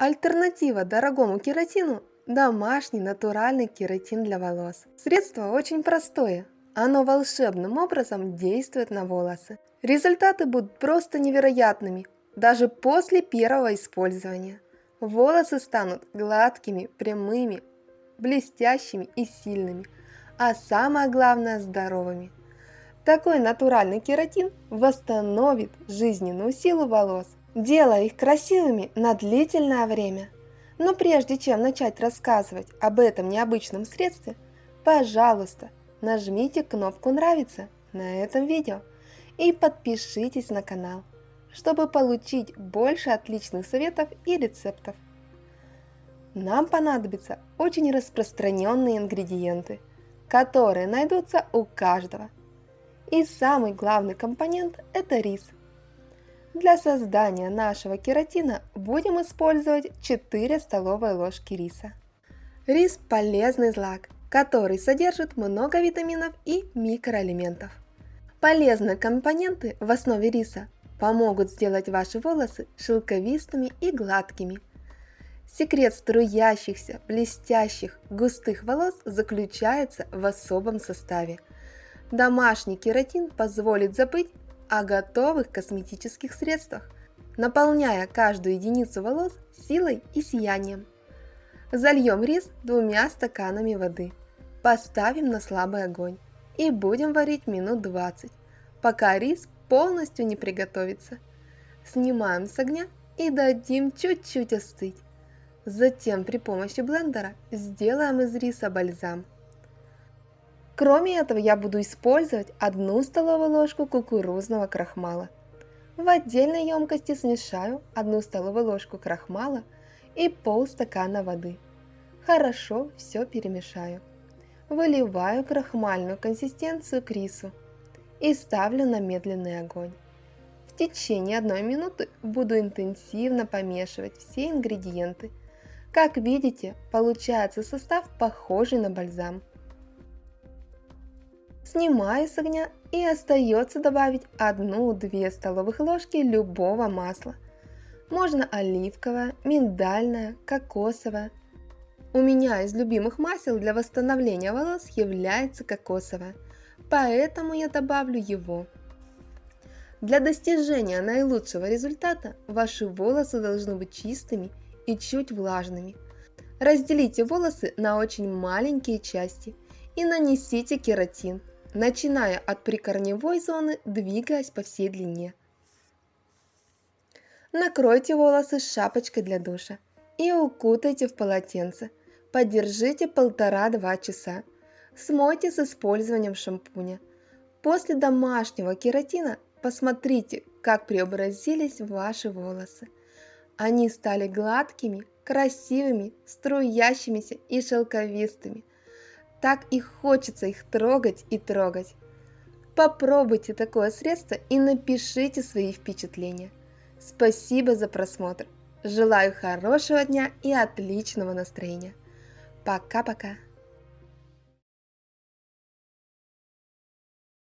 Альтернатива дорогому кератину – домашний натуральный кератин для волос. Средство очень простое. Оно волшебным образом действует на волосы. Результаты будут просто невероятными, даже после первого использования. Волосы станут гладкими, прямыми, блестящими и сильными, а самое главное – здоровыми. Такой натуральный кератин восстановит жизненную силу волос, делая их красивыми на длительное время. Но прежде чем начать рассказывать об этом необычном средстве, пожалуйста, нажмите кнопку «Нравится» на этом видео и подпишитесь на канал, чтобы получить больше отличных советов и рецептов. Нам понадобятся очень распространенные ингредиенты, которые найдутся у каждого. И самый главный компонент – это рис – для создания нашего кератина будем использовать 4 столовые ложки риса. Рис – полезный злак, который содержит много витаминов и микроэлементов. Полезные компоненты в основе риса помогут сделать ваши волосы шелковистыми и гладкими. Секрет струящихся, блестящих, густых волос заключается в особом составе. Домашний кератин позволит забыть о готовых косметических средствах, наполняя каждую единицу волос силой и сиянием. Зальем рис двумя стаканами воды, поставим на слабый огонь и будем варить минут 20, пока рис полностью не приготовится. Снимаем с огня и дадим чуть-чуть остыть. Затем при помощи блендера сделаем из риса бальзам. Кроме этого я буду использовать одну столовую ложку кукурузного крахмала. В отдельной емкости смешаю одну столовую ложку крахмала и полстакана воды. Хорошо все перемешаю. Выливаю крахмальную консистенцию к рису и ставлю на медленный огонь. В течение одной минуты буду интенсивно помешивать все ингредиенты. Как видите, получается состав похожий на бальзам. Снимаю с огня и остается добавить 1-2 столовых ложки любого масла. Можно оливковое, миндальное, кокосовое. У меня из любимых масел для восстановления волос является кокосовое, поэтому я добавлю его. Для достижения наилучшего результата ваши волосы должны быть чистыми и чуть влажными. Разделите волосы на очень маленькие части и нанесите кератин – начиная от прикорневой зоны, двигаясь по всей длине. Накройте волосы шапочкой для душа и укутайте в полотенце. Подержите 1,5-2 часа. Смойте с использованием шампуня. После домашнего кератина посмотрите, как преобразились ваши волосы. Они стали гладкими, красивыми, струящимися и шелковистыми. Так и хочется их трогать и трогать. Попробуйте такое средство и напишите свои впечатления. Спасибо за просмотр. Желаю хорошего дня и отличного настроения. Пока-пока.